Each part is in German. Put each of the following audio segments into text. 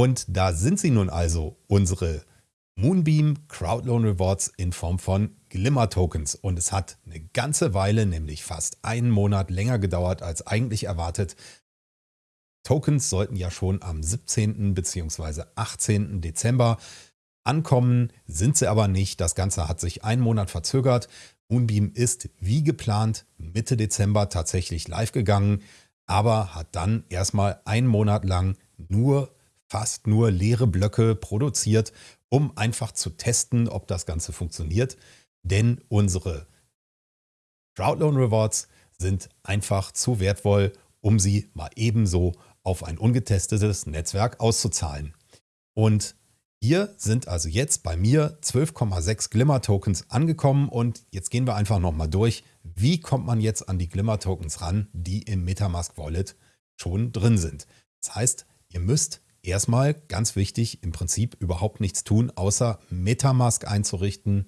Und da sind sie nun also, unsere Moonbeam Crowdloan Rewards in Form von Glimmer Tokens. Und es hat eine ganze Weile, nämlich fast einen Monat länger gedauert als eigentlich erwartet. Tokens sollten ja schon am 17. bzw. 18. Dezember ankommen, sind sie aber nicht. Das Ganze hat sich einen Monat verzögert. Moonbeam ist wie geplant Mitte Dezember tatsächlich live gegangen, aber hat dann erstmal einen Monat lang nur fast nur leere Blöcke produziert, um einfach zu testen, ob das Ganze funktioniert. Denn unsere Crowdloan Rewards sind einfach zu wertvoll, um sie mal ebenso auf ein ungetestetes Netzwerk auszuzahlen. Und hier sind also jetzt bei mir 12,6 Glimmer Tokens angekommen und jetzt gehen wir einfach nochmal durch, wie kommt man jetzt an die Glimmer Tokens ran, die im Metamask Wallet schon drin sind. Das heißt, ihr müsst erstmal, ganz wichtig, im Prinzip überhaupt nichts tun, außer Metamask einzurichten.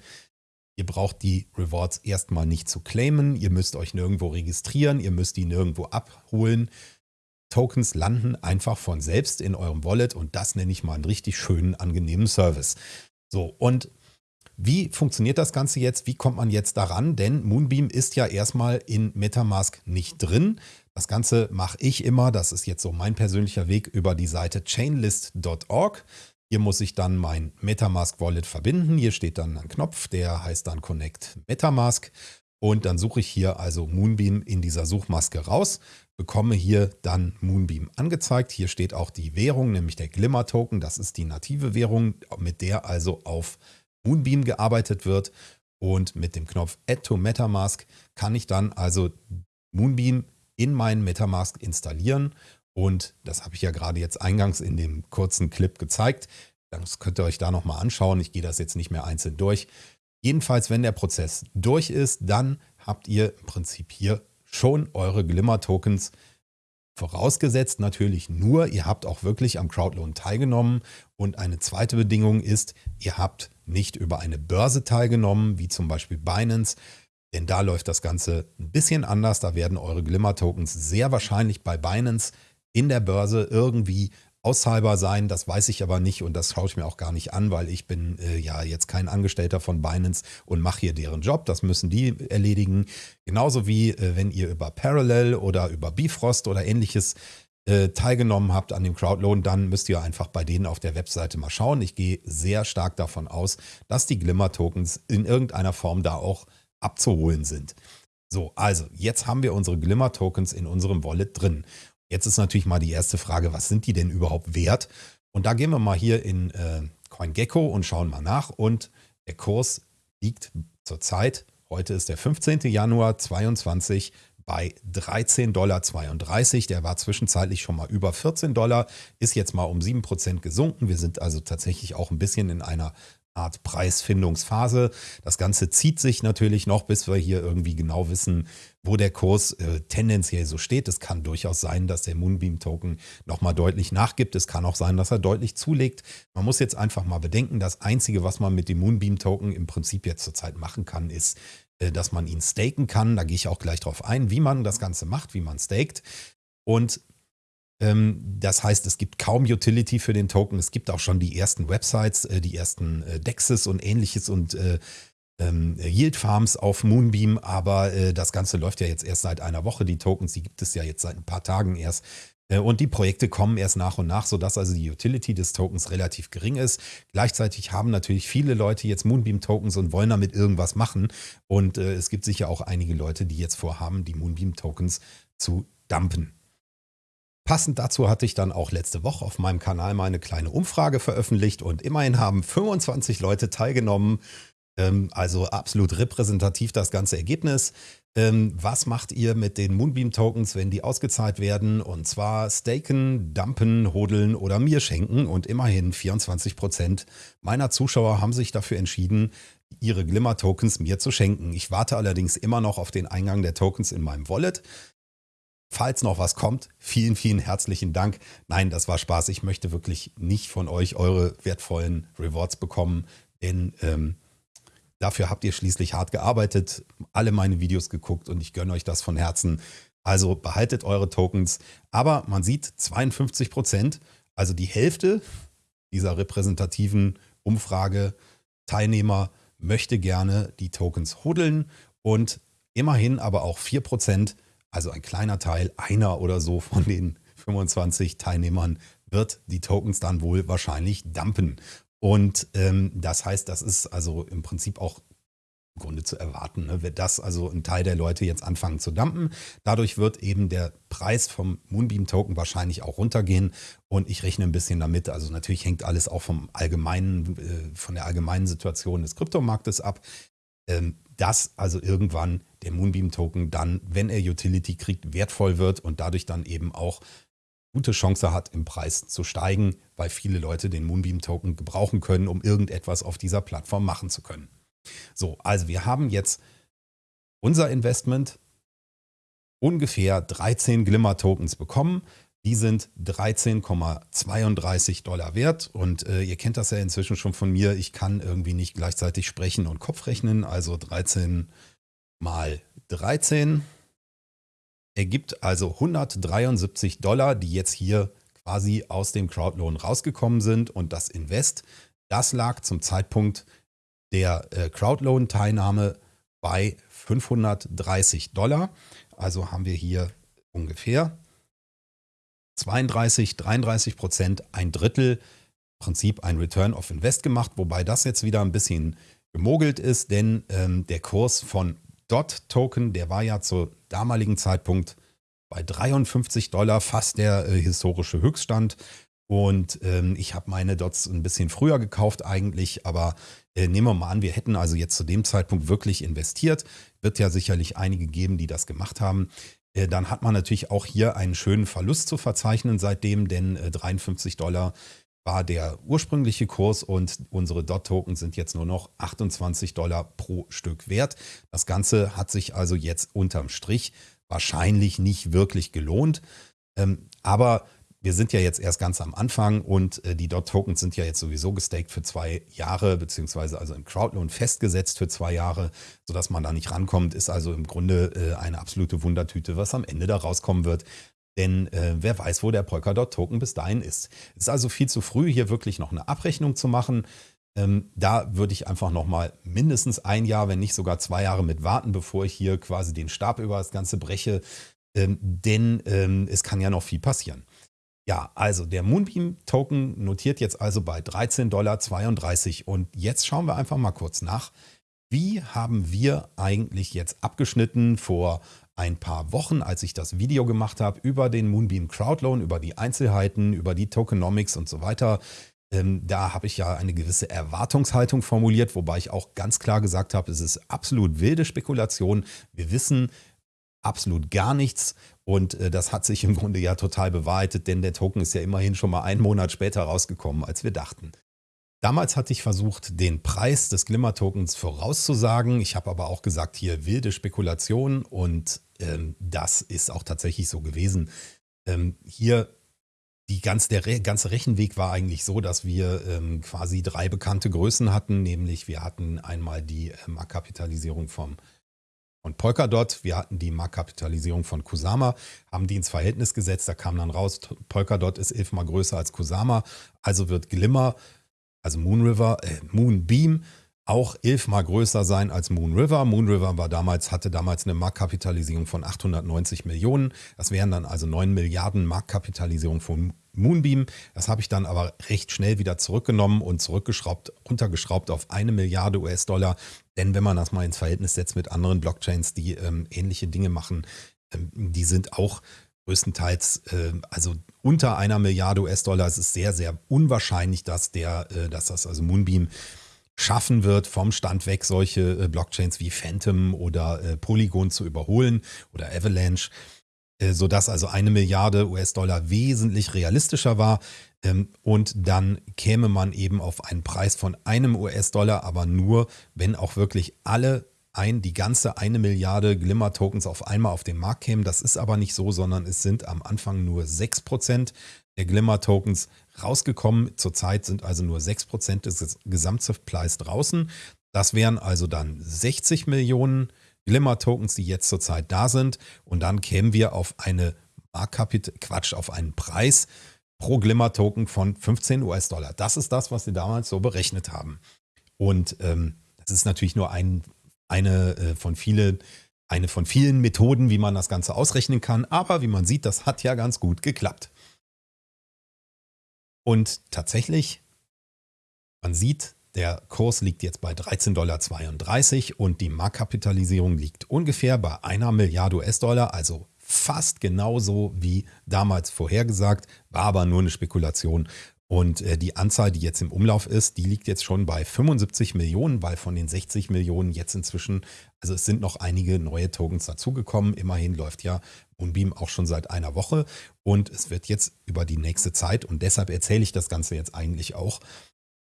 Ihr braucht die Rewards erstmal nicht zu claimen, ihr müsst euch nirgendwo registrieren, ihr müsst die nirgendwo abholen. Tokens landen einfach von selbst in eurem Wallet und das nenne ich mal einen richtig schönen, angenehmen Service. So, und wie funktioniert das Ganze jetzt? Wie kommt man jetzt daran? Denn Moonbeam ist ja erstmal in Metamask nicht drin. Das Ganze mache ich immer, das ist jetzt so mein persönlicher Weg über die Seite chainlist.org. Hier muss ich dann mein Metamask Wallet verbinden. Hier steht dann ein Knopf, der heißt dann Connect Metamask. Und dann suche ich hier also Moonbeam in dieser Suchmaske raus bekomme hier dann Moonbeam angezeigt. Hier steht auch die Währung, nämlich der Glimmer Token. Das ist die native Währung, mit der also auf Moonbeam gearbeitet wird. Und mit dem Knopf Add to Metamask kann ich dann also Moonbeam in meinen Metamask installieren. Und das habe ich ja gerade jetzt eingangs in dem kurzen Clip gezeigt. Das könnt ihr euch da nochmal anschauen. Ich gehe das jetzt nicht mehr einzeln durch. Jedenfalls, wenn der Prozess durch ist, dann habt ihr im Prinzip hier schon eure Glimmer-Tokens Vorausgesetzt natürlich nur, ihr habt auch wirklich am Crowdloan teilgenommen. Und eine zweite Bedingung ist, ihr habt nicht über eine Börse teilgenommen, wie zum Beispiel Binance. Denn da läuft das Ganze ein bisschen anders. Da werden eure Glimmer-Tokens sehr wahrscheinlich bei Binance in der Börse irgendwie auszahlbar sein. Das weiß ich aber nicht und das schaue ich mir auch gar nicht an, weil ich bin äh, ja jetzt kein Angestellter von Binance und mache hier deren Job. Das müssen die erledigen. Genauso wie äh, wenn ihr über Parallel oder über Bifrost oder ähnliches äh, teilgenommen habt an dem Crowdloan, dann müsst ihr einfach bei denen auf der Webseite mal schauen. Ich gehe sehr stark davon aus, dass die Glimmer-Tokens in irgendeiner Form da auch abzuholen sind. So, also jetzt haben wir unsere Glimmer-Tokens in unserem Wallet drin. Jetzt ist natürlich mal die erste Frage, was sind die denn überhaupt wert? Und da gehen wir mal hier in äh, CoinGecko und schauen mal nach. Und der Kurs liegt zurzeit, heute ist der 15. Januar 2022, bei 13,32 Dollar. Der war zwischenzeitlich schon mal über 14 Dollar, ist jetzt mal um 7% gesunken. Wir sind also tatsächlich auch ein bisschen in einer Art Preisfindungsphase. Das Ganze zieht sich natürlich noch, bis wir hier irgendwie genau wissen, wo der Kurs äh, tendenziell so steht. Es kann durchaus sein, dass der Moonbeam-Token nochmal deutlich nachgibt. Es kann auch sein, dass er deutlich zulegt. Man muss jetzt einfach mal bedenken, das Einzige, was man mit dem Moonbeam-Token im Prinzip jetzt zurzeit machen kann, ist, äh, dass man ihn staken kann. Da gehe ich auch gleich drauf ein, wie man das Ganze macht, wie man staked. Und das heißt, es gibt kaum Utility für den Token. Es gibt auch schon die ersten Websites, äh, die ersten äh, Dexes und ähnliches und äh, ähm, Yield Farms auf Moonbeam, aber das Ganze läuft ja jetzt erst seit einer Woche. Die Tokens, die gibt es ja jetzt seit ein paar Tagen erst. Und die Projekte kommen erst nach und nach, sodass also die Utility des Tokens relativ gering ist. Gleichzeitig haben natürlich viele Leute jetzt Moonbeam-Tokens und wollen damit irgendwas machen. Und es gibt sicher auch einige Leute, die jetzt vorhaben, die Moonbeam-Tokens zu dumpen. Passend dazu hatte ich dann auch letzte Woche auf meinem Kanal mal eine kleine Umfrage veröffentlicht und immerhin haben 25 Leute teilgenommen. Ähm, also absolut repräsentativ das ganze Ergebnis. Ähm, was macht ihr mit den Moonbeam-Tokens, wenn die ausgezahlt werden? Und zwar staken, dumpen, hodeln oder mir schenken. Und immerhin 24 Prozent meiner Zuschauer haben sich dafür entschieden, ihre Glimmer-Tokens mir zu schenken. Ich warte allerdings immer noch auf den Eingang der Tokens in meinem Wallet. Falls noch was kommt, vielen, vielen herzlichen Dank. Nein, das war Spaß. Ich möchte wirklich nicht von euch eure wertvollen Rewards bekommen, denn ähm, dafür habt ihr schließlich hart gearbeitet, alle meine Videos geguckt und ich gönne euch das von Herzen. Also behaltet eure Tokens. Aber man sieht 52 Prozent, Also die Hälfte dieser repräsentativen Umfrage Teilnehmer möchte gerne die Tokens hodeln und immerhin aber auch 4%, also ein kleiner Teil, einer oder so von den 25 Teilnehmern wird die Tokens dann wohl wahrscheinlich dumpen. Und ähm, das heißt, das ist also im Prinzip auch im Grunde zu erwarten, ne? wird das also ein Teil der Leute jetzt anfangen zu dumpen. Dadurch wird eben der Preis vom Moonbeam-Token wahrscheinlich auch runtergehen und ich rechne ein bisschen damit. Also natürlich hängt alles auch vom allgemeinen, äh, von der allgemeinen Situation des Kryptomarktes ab. Ähm, dass also irgendwann der Moonbeam-Token dann, wenn er Utility kriegt, wertvoll wird und dadurch dann eben auch gute Chance hat, im Preis zu steigen, weil viele Leute den Moonbeam-Token gebrauchen können, um irgendetwas auf dieser Plattform machen zu können. So, also wir haben jetzt unser Investment ungefähr 13 Glimmer-Tokens bekommen. Die sind 13,32 Dollar wert und äh, ihr kennt das ja inzwischen schon von mir. Ich kann irgendwie nicht gleichzeitig sprechen und Kopf rechnen. Also 13 mal 13 ergibt also 173 Dollar, die jetzt hier quasi aus dem Crowdloan rausgekommen sind. Und das Invest, das lag zum Zeitpunkt der äh, Crowdloan-Teilnahme bei 530 Dollar. Also haben wir hier ungefähr 32, 33 Prozent, ein Drittel Prinzip ein Return of Invest gemacht, wobei das jetzt wieder ein bisschen gemogelt ist, denn ähm, der Kurs von DOT-Token, der war ja zu damaligen Zeitpunkt bei 53 Dollar, fast der äh, historische Höchststand. Und ähm, ich habe meine Dots ein bisschen früher gekauft eigentlich, aber äh, nehmen wir mal an, wir hätten also jetzt zu dem Zeitpunkt wirklich investiert. Wird ja sicherlich einige geben, die das gemacht haben. Äh, dann hat man natürlich auch hier einen schönen Verlust zu verzeichnen seitdem, denn äh, 53 Dollar war der ursprüngliche Kurs und unsere DOT-Token sind jetzt nur noch 28 Dollar pro Stück wert. Das Ganze hat sich also jetzt unterm Strich wahrscheinlich nicht wirklich gelohnt. Ähm, aber wir sind ja jetzt erst ganz am Anfang und äh, die DOT-Tokens sind ja jetzt sowieso gestaked für zwei Jahre, beziehungsweise also im Crowdloan festgesetzt für zwei Jahre, sodass man da nicht rankommt. Ist also im Grunde äh, eine absolute Wundertüte, was am Ende da rauskommen wird. Denn äh, wer weiß, wo der Polkadot-Token bis dahin ist. Es ist also viel zu früh, hier wirklich noch eine Abrechnung zu machen. Ähm, da würde ich einfach nochmal mindestens ein Jahr, wenn nicht sogar zwei Jahre mit warten, bevor ich hier quasi den Stab über das Ganze breche. Ähm, denn ähm, es kann ja noch viel passieren. Ja, also der Moonbeam-Token notiert jetzt also bei 13,32 Dollar. Und jetzt schauen wir einfach mal kurz nach. Wie haben wir eigentlich jetzt abgeschnitten vor ein paar Wochen, als ich das Video gemacht habe über den Moonbeam Crowdloan, über die Einzelheiten, über die Tokenomics und so weiter. Ähm, da habe ich ja eine gewisse Erwartungshaltung formuliert, wobei ich auch ganz klar gesagt habe, es ist absolut wilde Spekulation. Wir wissen absolut gar nichts. Und äh, das hat sich im Grunde ja total bewahrheitet, denn der Token ist ja immerhin schon mal einen Monat später rausgekommen, als wir dachten. Damals hatte ich versucht, den Preis des Glimmer-Tokens vorauszusagen. Ich habe aber auch gesagt, hier wilde Spekulation und ähm, das ist auch tatsächlich so gewesen. Ähm, hier die ganz, der Re ganze Rechenweg war eigentlich so, dass wir ähm, quasi drei bekannte Größen hatten, nämlich wir hatten einmal die äh, Marktkapitalisierung vom von Polkadot. Wir hatten die Marktkapitalisierung von Kusama, haben die ins Verhältnis gesetzt. Da kam dann raus, Polkadot ist elfmal größer als Kusama. Also wird Glimmer, also Moonriver, äh, Moonbeam, auch elfmal größer sein als Moonriver. Moonriver war damals, hatte damals eine Marktkapitalisierung von 890 Millionen. Das wären dann also 9 Milliarden Marktkapitalisierung von Moonbeam. Das habe ich dann aber recht schnell wieder zurückgenommen und zurückgeschraubt, runtergeschraubt auf eine Milliarde US-Dollar. Denn wenn man das mal ins Verhältnis setzt mit anderen Blockchains, die ähm, ähnliche Dinge machen, ähm, die sind auch größtenteils, äh, also unter einer Milliarde US-Dollar. Es ist sehr, sehr unwahrscheinlich, dass der, äh, dass das also Moonbeam schaffen wird, vom Stand weg solche äh, Blockchains wie Phantom oder äh, Polygon zu überholen oder Avalanche. Äh, sodass also eine Milliarde US-Dollar wesentlich realistischer war. Ähm, und dann käme man eben auf einen Preis von einem US-Dollar, aber nur, wenn auch wirklich alle ein, die ganze eine Milliarde Glimmer-Tokens auf einmal auf den Markt kämen. Das ist aber nicht so, sondern es sind am Anfang nur 6% der Glimmer-Tokens rausgekommen. Zurzeit sind also nur 6% des Gesamtsupplies draußen. Das wären also dann 60 Millionen Glimmer-Tokens, die jetzt zurzeit da sind. Und dann kämen wir auf eine Marktkapit Quatsch, auf einen Preis pro Glimmer-Token von 15 US-Dollar. Das ist das, was sie damals so berechnet haben. Und ähm, das ist natürlich nur ein, eine, äh, von vielen, eine von vielen Methoden, wie man das Ganze ausrechnen kann. Aber wie man sieht, das hat ja ganz gut geklappt. Und tatsächlich, man sieht, der Kurs liegt jetzt bei 13,32 Dollar und die Marktkapitalisierung liegt ungefähr bei einer Milliarde US-Dollar, also fast genauso wie damals vorhergesagt, war aber nur eine Spekulation. Und äh, die Anzahl, die jetzt im Umlauf ist, die liegt jetzt schon bei 75 Millionen, weil von den 60 Millionen jetzt inzwischen, also es sind noch einige neue Tokens dazugekommen. Immerhin läuft ja Moonbeam auch schon seit einer Woche und es wird jetzt über die nächste Zeit und deshalb erzähle ich das Ganze jetzt eigentlich auch,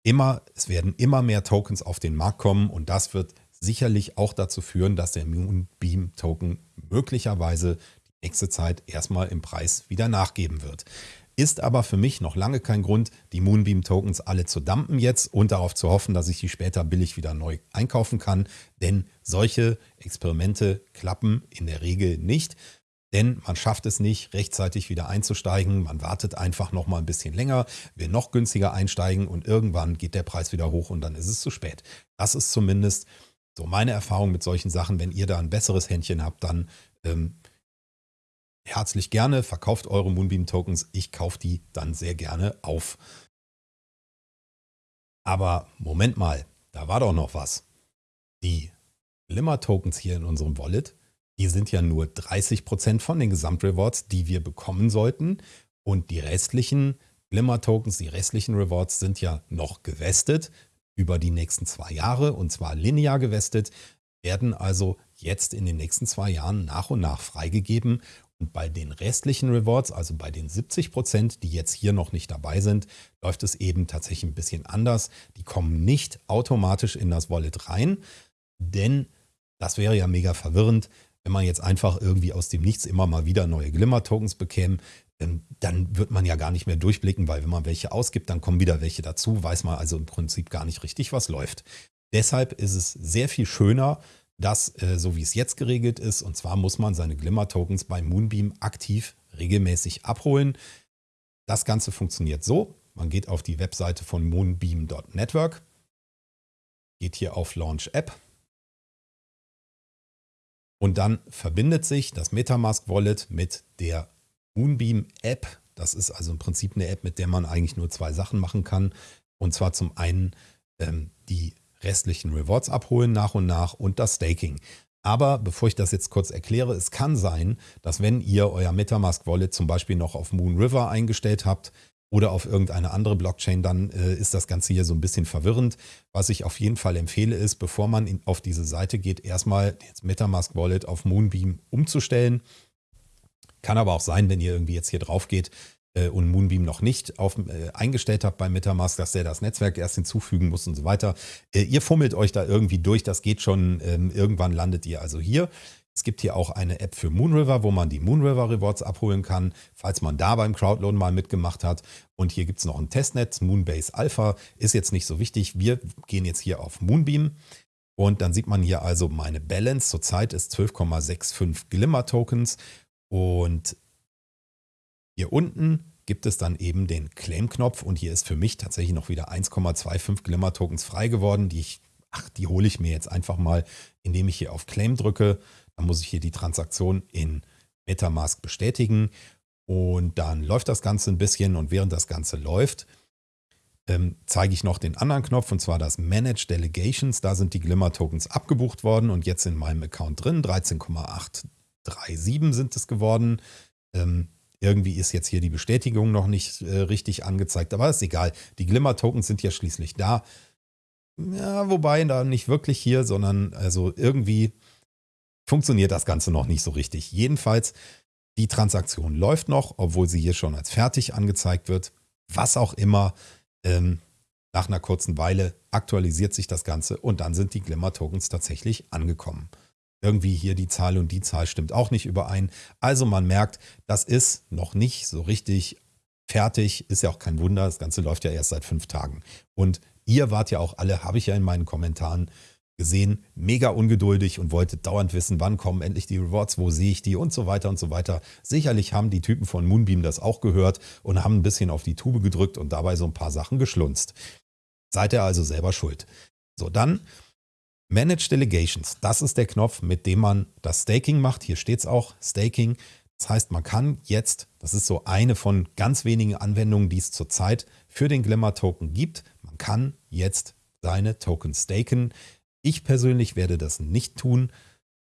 immer, es werden immer mehr Tokens auf den Markt kommen und das wird sicherlich auch dazu führen, dass der Moonbeam Token möglicherweise die nächste Zeit erstmal im Preis wieder nachgeben wird. Ist aber für mich noch lange kein Grund, die Moonbeam Tokens alle zu dumpen jetzt und darauf zu hoffen, dass ich die später billig wieder neu einkaufen kann. Denn solche Experimente klappen in der Regel nicht. Denn man schafft es nicht, rechtzeitig wieder einzusteigen. Man wartet einfach noch mal ein bisschen länger, will noch günstiger einsteigen und irgendwann geht der Preis wieder hoch und dann ist es zu spät. Das ist zumindest so meine Erfahrung mit solchen Sachen. Wenn ihr da ein besseres Händchen habt, dann ähm, herzlich gerne, verkauft eure Moonbeam-Tokens. Ich kaufe die dann sehr gerne auf. Aber Moment mal, da war doch noch was. Die Glimmer-Tokens hier in unserem Wallet die sind ja nur 30% von den Gesamtrewards, die wir bekommen sollten. Und die restlichen Glimmer-Tokens, die restlichen Rewards sind ja noch gewestet über die nächsten zwei Jahre und zwar linear gewestet, werden also jetzt in den nächsten zwei Jahren nach und nach freigegeben. Und bei den restlichen Rewards, also bei den 70 Prozent, die jetzt hier noch nicht dabei sind, läuft es eben tatsächlich ein bisschen anders. Die kommen nicht automatisch in das Wallet rein, denn das wäre ja mega verwirrend wenn man jetzt einfach irgendwie aus dem Nichts immer mal wieder neue Glimmer-Tokens bekäme, dann wird man ja gar nicht mehr durchblicken, weil wenn man welche ausgibt, dann kommen wieder welche dazu, weiß man also im Prinzip gar nicht richtig, was läuft. Deshalb ist es sehr viel schöner, dass äh, so wie es jetzt geregelt ist, und zwar muss man seine Glimmer-Tokens bei Moonbeam aktiv regelmäßig abholen. Das Ganze funktioniert so, man geht auf die Webseite von moonbeam.network, geht hier auf Launch App, und dann verbindet sich das Metamask Wallet mit der Moonbeam App. Das ist also im Prinzip eine App, mit der man eigentlich nur zwei Sachen machen kann. Und zwar zum einen ähm, die restlichen Rewards abholen nach und nach und das Staking. Aber bevor ich das jetzt kurz erkläre, es kann sein, dass wenn ihr euer Metamask Wallet zum Beispiel noch auf Moon River eingestellt habt, oder auf irgendeine andere Blockchain, dann äh, ist das Ganze hier so ein bisschen verwirrend. Was ich auf jeden Fall empfehle, ist, bevor man in, auf diese Seite geht, erstmal das Metamask Wallet auf Moonbeam umzustellen. Kann aber auch sein, wenn ihr irgendwie jetzt hier drauf geht und Moonbeam noch nicht auf, äh, eingestellt habt bei Metamask, dass der das Netzwerk erst hinzufügen muss und so weiter. Äh, ihr fummelt euch da irgendwie durch, das geht schon. Ähm, irgendwann landet ihr also hier. Es gibt hier auch eine App für Moonriver, wo man die Moonriver Rewards abholen kann, falls man da beim Crowdloan mal mitgemacht hat. Und hier gibt es noch ein Testnet, Moonbase Alpha, ist jetzt nicht so wichtig. Wir gehen jetzt hier auf Moonbeam und dann sieht man hier also meine Balance. Zurzeit ist 12,65 Glimmer Tokens und hier unten gibt es dann eben den Claim-Knopf und hier ist für mich tatsächlich noch wieder 1,25 Glimmer Tokens frei geworden, die ich, ach, die hole ich mir jetzt einfach mal, indem ich hier auf Claim drücke. Dann muss ich hier die Transaktion in Metamask bestätigen und dann läuft das Ganze ein bisschen und während das Ganze läuft, ähm, zeige ich noch den anderen Knopf und zwar das Manage Delegations. Da sind die Glimmer Tokens abgebucht worden und jetzt in meinem Account drin. 13,837 sind es geworden. Ähm, irgendwie ist jetzt hier die Bestätigung noch nicht äh, richtig angezeigt, aber ist egal. Die Glimmer Tokens sind ja schließlich da. Ja, wobei da nicht wirklich hier, sondern also irgendwie funktioniert das Ganze noch nicht so richtig. Jedenfalls, die Transaktion läuft noch, obwohl sie hier schon als fertig angezeigt wird. Was auch immer, ähm, nach einer kurzen Weile aktualisiert sich das Ganze und dann sind die Glimmer-Tokens tatsächlich angekommen. Irgendwie hier die Zahl und die Zahl stimmt auch nicht überein. Also man merkt, das ist noch nicht so richtig fertig. Ist ja auch kein Wunder, das Ganze läuft ja erst seit fünf Tagen. Und ihr wart ja auch alle, habe ich ja in meinen Kommentaren gesehen, mega ungeduldig und wollte dauernd wissen, wann kommen endlich die Rewards, wo sehe ich die und so weiter und so weiter. Sicherlich haben die Typen von Moonbeam das auch gehört und haben ein bisschen auf die Tube gedrückt und dabei so ein paar Sachen geschlunzt. Seid ihr also selber schuld. So, dann Manage Delegations. Das ist der Knopf, mit dem man das Staking macht. Hier steht es auch, Staking. Das heißt, man kann jetzt, das ist so eine von ganz wenigen Anwendungen, die es zurzeit für den Glimmer-Token gibt, man kann jetzt seine Token staken. Ich persönlich werde das nicht tun,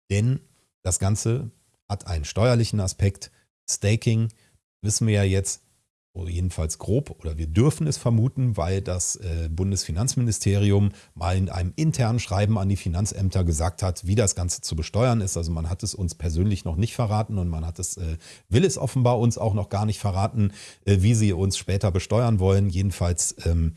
denn das Ganze hat einen steuerlichen Aspekt. Staking wissen wir ja jetzt, jedenfalls grob, oder wir dürfen es vermuten, weil das äh, Bundesfinanzministerium mal in einem internen Schreiben an die Finanzämter gesagt hat, wie das Ganze zu besteuern ist. Also man hat es uns persönlich noch nicht verraten und man hat es, äh, will es offenbar uns auch noch gar nicht verraten, äh, wie sie uns später besteuern wollen. Jedenfalls, ähm,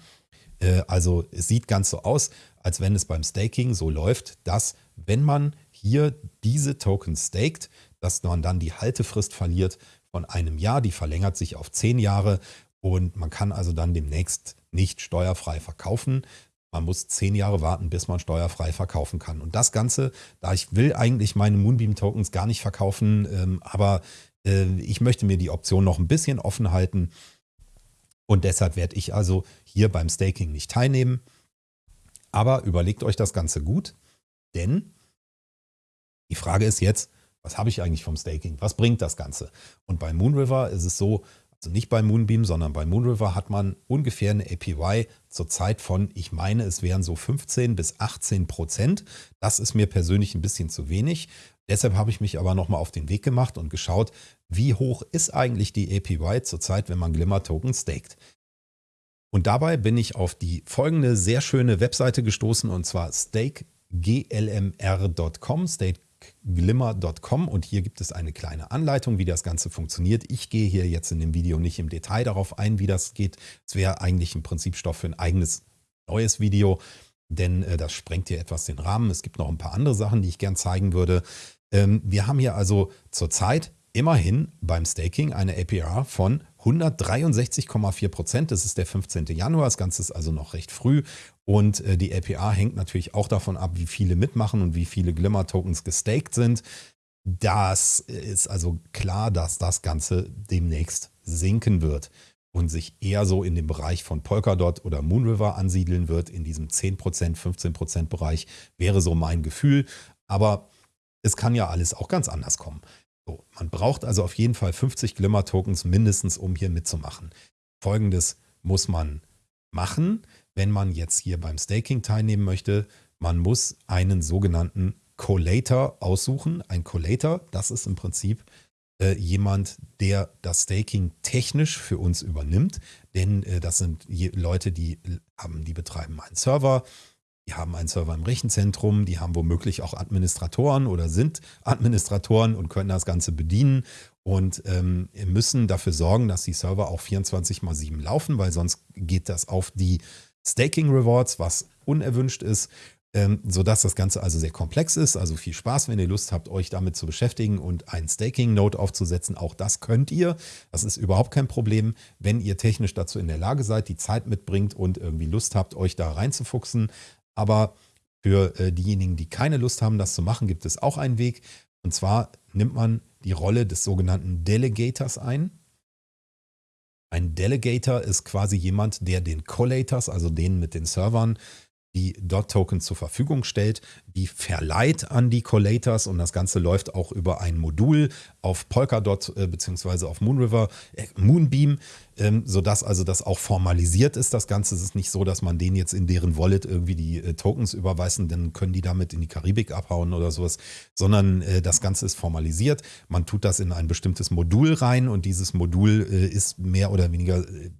äh, also es sieht ganz so aus, als wenn es beim Staking so läuft, dass wenn man hier diese Tokens staked, dass man dann die Haltefrist verliert von einem Jahr, die verlängert sich auf zehn Jahre und man kann also dann demnächst nicht steuerfrei verkaufen. Man muss zehn Jahre warten, bis man steuerfrei verkaufen kann. Und das Ganze, da ich will eigentlich meine Moonbeam-Tokens gar nicht verkaufen, ähm, aber äh, ich möchte mir die Option noch ein bisschen offen halten. Und deshalb werde ich also hier beim Staking nicht teilnehmen. Aber überlegt euch das Ganze gut, denn die Frage ist jetzt, was habe ich eigentlich vom Staking? Was bringt das Ganze? Und bei Moonriver ist es so, also nicht bei Moonbeam, sondern bei Moonriver hat man ungefähr eine APY zur Zeit von, ich meine, es wären so 15 bis 18 Prozent. Das ist mir persönlich ein bisschen zu wenig. Deshalb habe ich mich aber nochmal auf den Weg gemacht und geschaut, wie hoch ist eigentlich die APY zurzeit, wenn man Glimmer-Token staked. Und dabei bin ich auf die folgende sehr schöne Webseite gestoßen und zwar stakeglmr.com, stakeglimmer.com und hier gibt es eine kleine Anleitung, wie das Ganze funktioniert. Ich gehe hier jetzt in dem Video nicht im Detail darauf ein, wie das geht. Es wäre eigentlich im Prinzip Stoff für ein eigenes neues Video, denn äh, das sprengt hier etwas den Rahmen. Es gibt noch ein paar andere Sachen, die ich gern zeigen würde. Ähm, wir haben hier also zurzeit immerhin beim Staking eine APR von 163,4 Prozent. Das ist der 15. Januar. Das Ganze ist also noch recht früh. Und äh, die APR hängt natürlich auch davon ab, wie viele mitmachen und wie viele Glimmer-Tokens gestaked sind. Das ist also klar, dass das Ganze demnächst sinken wird und sich eher so in dem Bereich von Polkadot oder Moonriver ansiedeln wird. In diesem 10%, 15% Bereich wäre so mein Gefühl. Aber es kann ja alles auch ganz anders kommen. So, man braucht also auf jeden Fall 50 Glimmer-Tokens mindestens, um hier mitzumachen. Folgendes muss man machen, wenn man jetzt hier beim Staking teilnehmen möchte. Man muss einen sogenannten Collator aussuchen. Ein Collator, das ist im Prinzip äh, jemand, der das Staking technisch für uns übernimmt. Denn äh, das sind Leute, die, haben, die betreiben einen Server, die haben einen Server im Rechenzentrum, die haben womöglich auch Administratoren oder sind Administratoren und können das Ganze bedienen und ähm, müssen dafür sorgen, dass die Server auch 24 mal 7 laufen, weil sonst geht das auf die Staking Rewards, was unerwünscht ist, ähm, sodass das Ganze also sehr komplex ist. Also viel Spaß, wenn ihr Lust habt, euch damit zu beschäftigen und einen Staking-Node aufzusetzen. Auch das könnt ihr. Das ist überhaupt kein Problem, wenn ihr technisch dazu in der Lage seid, die Zeit mitbringt und irgendwie Lust habt, euch da reinzufuchsen. Aber für äh, diejenigen, die keine Lust haben, das zu machen, gibt es auch einen Weg. Und zwar nimmt man die Rolle des sogenannten Delegators ein. Ein Delegator ist quasi jemand, der den Collators, also denen mit den Servern, die Dot-Tokens zur Verfügung stellt, die verleiht an die Collators und das Ganze läuft auch über ein Modul auf Polkadot äh, bzw. auf Moonriver, äh, Moonbeam, ähm, sodass also das auch formalisiert ist. Das Ganze ist nicht so, dass man denen jetzt in deren Wallet irgendwie die äh, Tokens überweisen, dann können die damit in die Karibik abhauen oder sowas, sondern äh, das Ganze ist formalisiert. Man tut das in ein bestimmtes Modul rein und dieses Modul äh, ist mehr oder weniger äh,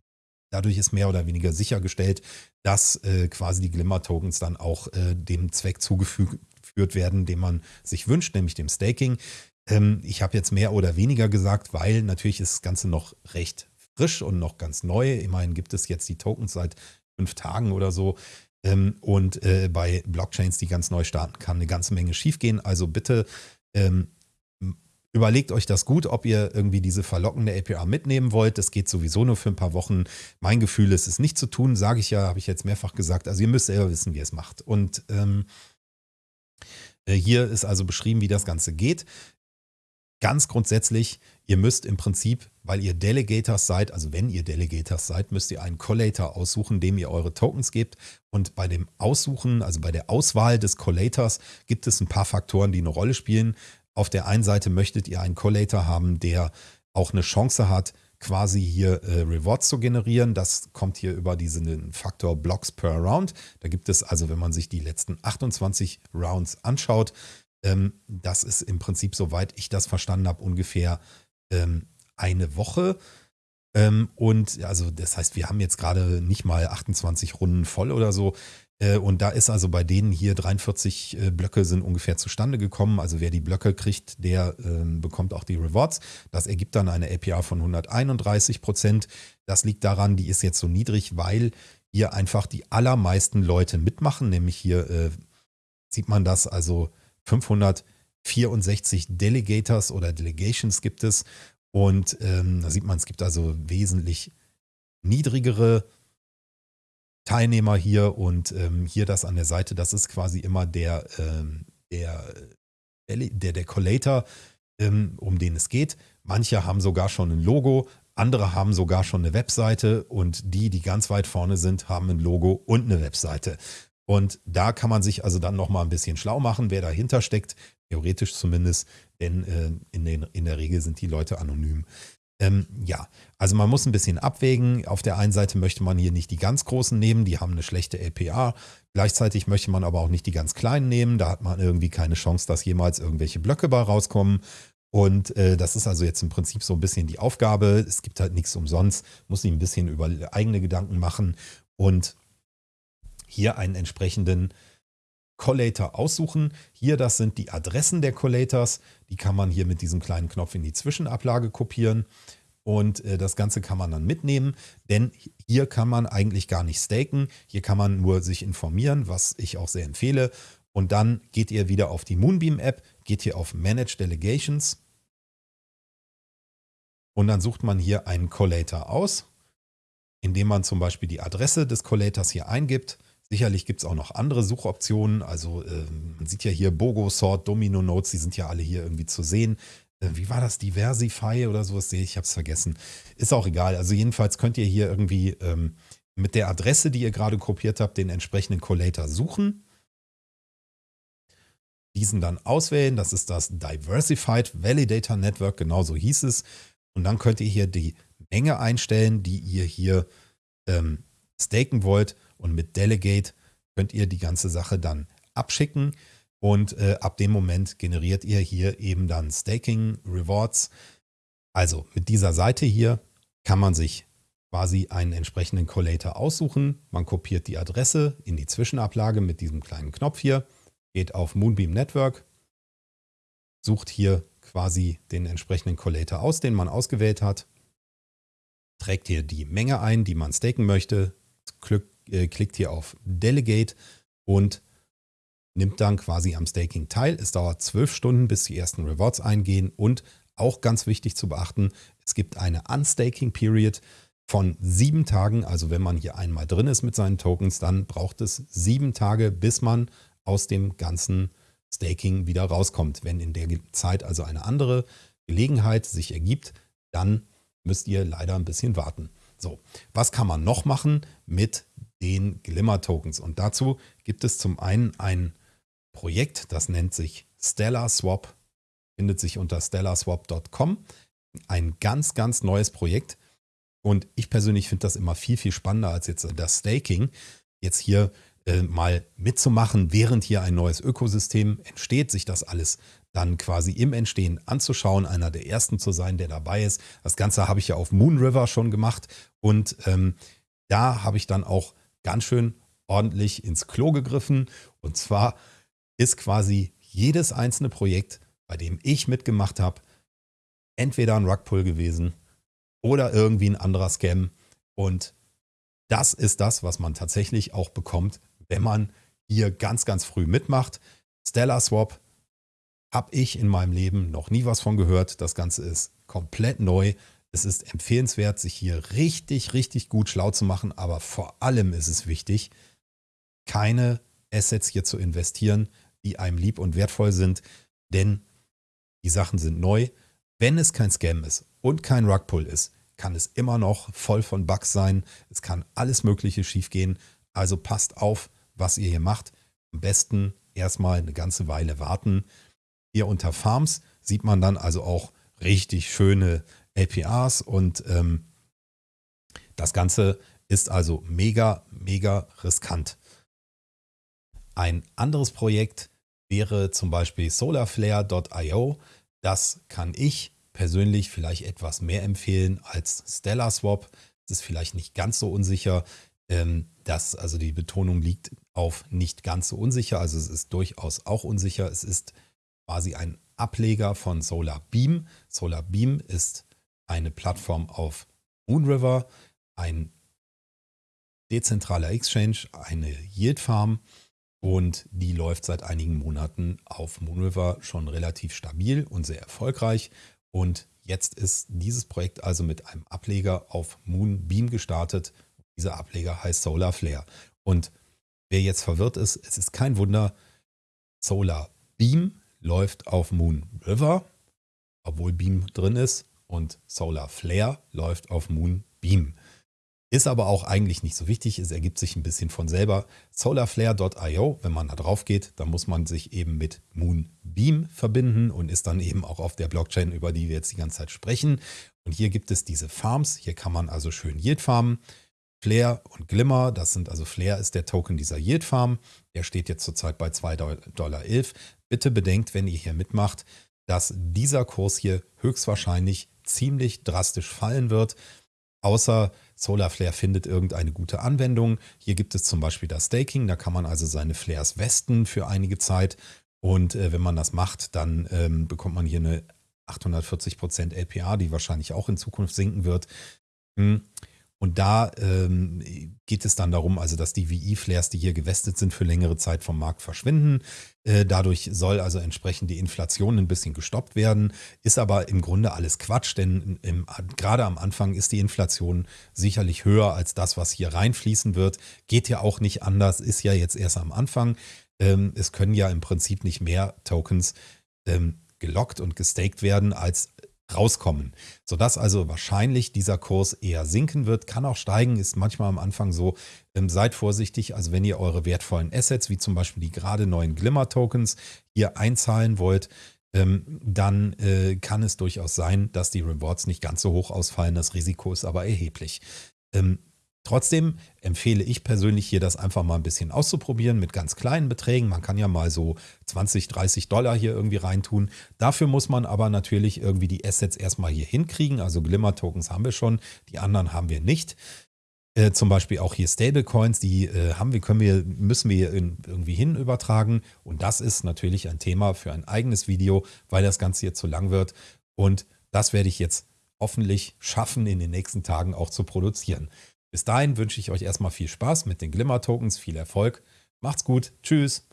Dadurch ist mehr oder weniger sichergestellt, dass äh, quasi die Glimmer-Tokens dann auch äh, dem Zweck zugeführt werden, den man sich wünscht, nämlich dem Staking. Ähm, ich habe jetzt mehr oder weniger gesagt, weil natürlich ist das Ganze noch recht frisch und noch ganz neu. Immerhin gibt es jetzt die Tokens seit fünf Tagen oder so. Ähm, und äh, bei Blockchains, die ganz neu starten, kann eine ganze Menge schiefgehen. Also bitte ähm, Überlegt euch das gut, ob ihr irgendwie diese verlockende APR mitnehmen wollt. Das geht sowieso nur für ein paar Wochen. Mein Gefühl ist es nicht zu tun, sage ich ja, habe ich jetzt mehrfach gesagt. Also ihr müsst selber wissen, wie ihr es macht. Und ähm, Äh, hier ist also beschrieben, wie das Ganze geht. Ganz grundsätzlich, ihr müsst im Prinzip, weil ihr Delegators seid, also wenn ihr Delegators seid, müsst ihr einen Collator aussuchen, dem ihr eure Tokens gebt. Und bei dem Aussuchen, also bei der Auswahl des Collators, gibt es ein paar Faktoren, die eine Rolle spielen. Auf der einen Seite möchtet ihr einen Collator haben, der auch eine Chance hat, quasi hier äh, Rewards zu generieren. Das kommt hier über diesen Faktor Blocks per Round. Da gibt es also, wenn man sich die letzten 28 Rounds anschaut, ähm, das ist im Prinzip, soweit ich das verstanden habe, ungefähr ähm, eine Woche. Ähm, und also das heißt, wir haben jetzt gerade nicht mal 28 Runden voll oder so. Äh, und da ist also bei denen hier 43 äh, Blöcke sind ungefähr zustande gekommen. Also wer die Blöcke kriegt, der ähm, bekommt auch die Rewards. Das ergibt dann eine APR von 131 Prozent. Das liegt daran, die ist jetzt so niedrig, weil hier einfach die allermeisten Leute mitmachen. Nämlich hier äh, sieht man das, also 564 Delegators oder Delegations gibt es. Und ähm, da sieht man, es gibt also wesentlich niedrigere Teilnehmer hier und ähm, hier das an der Seite, das ist quasi immer der, ähm, der, der, der Collator, ähm, um den es geht. Manche haben sogar schon ein Logo, andere haben sogar schon eine Webseite und die, die ganz weit vorne sind, haben ein Logo und eine Webseite. Und da kann man sich also dann nochmal ein bisschen schlau machen, wer dahinter steckt, theoretisch zumindest, denn äh, in, den, in der Regel sind die Leute anonym. Ähm, ja, also man muss ein bisschen abwägen. Auf der einen Seite möchte man hier nicht die ganz großen nehmen, die haben eine schlechte LPA. Gleichzeitig möchte man aber auch nicht die ganz kleinen nehmen. Da hat man irgendwie keine Chance, dass jemals irgendwelche Blöcke bei rauskommen. Und äh, das ist also jetzt im Prinzip so ein bisschen die Aufgabe. Es gibt halt nichts umsonst, muss sich ein bisschen über eigene Gedanken machen und hier einen entsprechenden Collator aussuchen. Hier, das sind die Adressen der Collators. Die kann man hier mit diesem kleinen Knopf in die Zwischenablage kopieren. Und äh, das Ganze kann man dann mitnehmen, denn hier kann man eigentlich gar nicht staken. Hier kann man nur sich informieren, was ich auch sehr empfehle. Und dann geht ihr wieder auf die Moonbeam-App, geht hier auf Manage Delegations. Und dann sucht man hier einen Collator aus, indem man zum Beispiel die Adresse des Collators hier eingibt. Sicherlich gibt es auch noch andere Suchoptionen. Also äh, man sieht ja hier Bogo, Sort, Domino Notes, die sind ja alle hier irgendwie zu sehen. Äh, wie war das? Diversify oder sowas? Ich habe es vergessen. Ist auch egal. Also jedenfalls könnt ihr hier irgendwie ähm, mit der Adresse, die ihr gerade kopiert habt, den entsprechenden Collator suchen. Diesen dann auswählen. Das ist das Diversified Validator Network, genauso hieß es. Und dann könnt ihr hier die Menge einstellen, die ihr hier ähm, staken wollt. Und mit Delegate könnt ihr die ganze Sache dann abschicken. Und äh, ab dem Moment generiert ihr hier eben dann Staking Rewards. Also mit dieser Seite hier kann man sich quasi einen entsprechenden Collator aussuchen. Man kopiert die Adresse in die Zwischenablage mit diesem kleinen Knopf hier, geht auf Moonbeam Network, sucht hier quasi den entsprechenden Collator aus, den man ausgewählt hat, trägt hier die Menge ein, die man staken möchte, äh, klickt hier auf Delegate und nimmt dann quasi am Staking teil. Es dauert zwölf Stunden, bis die ersten Rewards eingehen und auch ganz wichtig zu beachten, es gibt eine Unstaking Period von sieben Tagen. Also wenn man hier einmal drin ist mit seinen Tokens, dann braucht es sieben Tage, bis man aus dem ganzen Staking wieder rauskommt. Wenn in der Zeit also eine andere Gelegenheit sich ergibt, dann müsst ihr leider ein bisschen warten. So, was kann man noch machen mit den Glimmer-Tokens? Und dazu gibt es zum einen ein Projekt, das nennt sich Stellar Swap, findet sich unter stellarswap.com. Ein ganz, ganz neues Projekt. Und ich persönlich finde das immer viel, viel spannender als jetzt das Staking. Jetzt hier äh, mal mitzumachen, während hier ein neues Ökosystem entsteht, sich das alles dann quasi im Entstehen anzuschauen, einer der ersten zu sein, der dabei ist. Das Ganze habe ich ja auf Moon River schon gemacht und ähm, da habe ich dann auch ganz schön ordentlich ins Klo gegriffen. Und zwar ist quasi jedes einzelne Projekt, bei dem ich mitgemacht habe, entweder ein Rugpull gewesen oder irgendwie ein anderer Scam. Und das ist das, was man tatsächlich auch bekommt, wenn man hier ganz, ganz früh mitmacht. Stellar Swap habe ich in meinem Leben noch nie was von gehört. Das Ganze ist komplett neu. Es ist empfehlenswert, sich hier richtig, richtig gut schlau zu machen. Aber vor allem ist es wichtig, keine Assets hier zu investieren, die einem lieb und wertvoll sind, denn die Sachen sind neu. Wenn es kein Scam ist und kein Rugpull ist, kann es immer noch voll von Bugs sein. Es kann alles Mögliche schiefgehen. Also passt auf, was ihr hier macht. Am besten erstmal eine ganze Weile warten. Hier unter Farms sieht man dann also auch richtig schöne APRs und ähm, das Ganze ist also mega, mega riskant. Ein anderes Projekt wäre zum Beispiel solarflare.io. Das kann ich persönlich vielleicht etwas mehr empfehlen als Stellar Swap. Es ist vielleicht nicht ganz so unsicher. Ähm, das, also die Betonung liegt auf nicht ganz so unsicher. Also es ist durchaus auch unsicher. Es ist quasi ein Ableger von Solar Beam. Solar Beam ist eine Plattform auf Moonriver, ein dezentraler Exchange, eine Yield Farm und die läuft seit einigen Monaten auf Moonriver schon relativ stabil und sehr erfolgreich. Und jetzt ist dieses Projekt also mit einem Ableger auf Moonbeam gestartet. Dieser Ableger heißt Solar Flare. Und wer jetzt verwirrt ist, es ist kein Wunder, Solar Beam läuft auf Moon River, obwohl Beam drin ist. Und Solar Flare läuft auf Moon Beam. Ist aber auch eigentlich nicht so wichtig, es ergibt sich ein bisschen von selber. Solarflare.io, wenn man da drauf geht, dann muss man sich eben mit Moonbeam verbinden und ist dann eben auch auf der Blockchain, über die wir jetzt die ganze Zeit sprechen. Und hier gibt es diese Farms, hier kann man also schön Yield farmen. Flare und Glimmer, das sind also Flare ist der Token dieser Yield Farm. Der steht jetzt zurzeit bei 2,11 Dollar. Bitte bedenkt, wenn ihr hier mitmacht, dass dieser Kurs hier höchstwahrscheinlich ziemlich drastisch fallen wird außer Solarflare findet irgendeine gute Anwendung. Hier gibt es zum Beispiel das Staking, da kann man also seine Flares westen für einige Zeit und äh, wenn man das macht, dann ähm, bekommt man hier eine 840% LPA, die wahrscheinlich auch in Zukunft sinken wird. Hm. Und da ähm, geht es dann darum, also dass die VE-Flares, die hier gewestet sind, für längere Zeit vom Markt verschwinden. Äh, dadurch soll also entsprechend die Inflation ein bisschen gestoppt werden. Ist aber im Grunde alles Quatsch, denn im, gerade am Anfang ist die Inflation sicherlich höher als das, was hier reinfließen wird. Geht ja auch nicht anders, ist ja jetzt erst am Anfang. Ähm, es können ja im Prinzip nicht mehr Tokens ähm, gelockt und gestaked werden, als rauskommen. Sodass also wahrscheinlich dieser Kurs eher sinken wird, kann auch steigen, ist manchmal am Anfang so. Ähm, seid vorsichtig, also wenn ihr eure wertvollen Assets, wie zum Beispiel die gerade neuen Glimmer-Tokens, hier einzahlen wollt, ähm, dann äh, kann es durchaus sein, dass die Rewards nicht ganz so hoch ausfallen. Das Risiko ist aber erheblich. Ähm, Trotzdem empfehle ich persönlich hier das einfach mal ein bisschen auszuprobieren mit ganz kleinen Beträgen. Man kann ja mal so 20, 30 Dollar hier irgendwie reintun. Dafür muss man aber natürlich irgendwie die Assets erstmal hier hinkriegen. Also Glimmer-Tokens haben wir schon, die anderen haben wir nicht. Äh, zum Beispiel auch hier Stablecoins, die äh, haben wir, können wir, müssen wir hier irgendwie hin übertragen. Und das ist natürlich ein Thema für ein eigenes Video, weil das Ganze hier zu lang wird. Und das werde ich jetzt hoffentlich schaffen, in den nächsten Tagen auch zu produzieren. Bis dahin wünsche ich euch erstmal viel Spaß mit den Glimmer-Tokens, viel Erfolg. Macht's gut. Tschüss.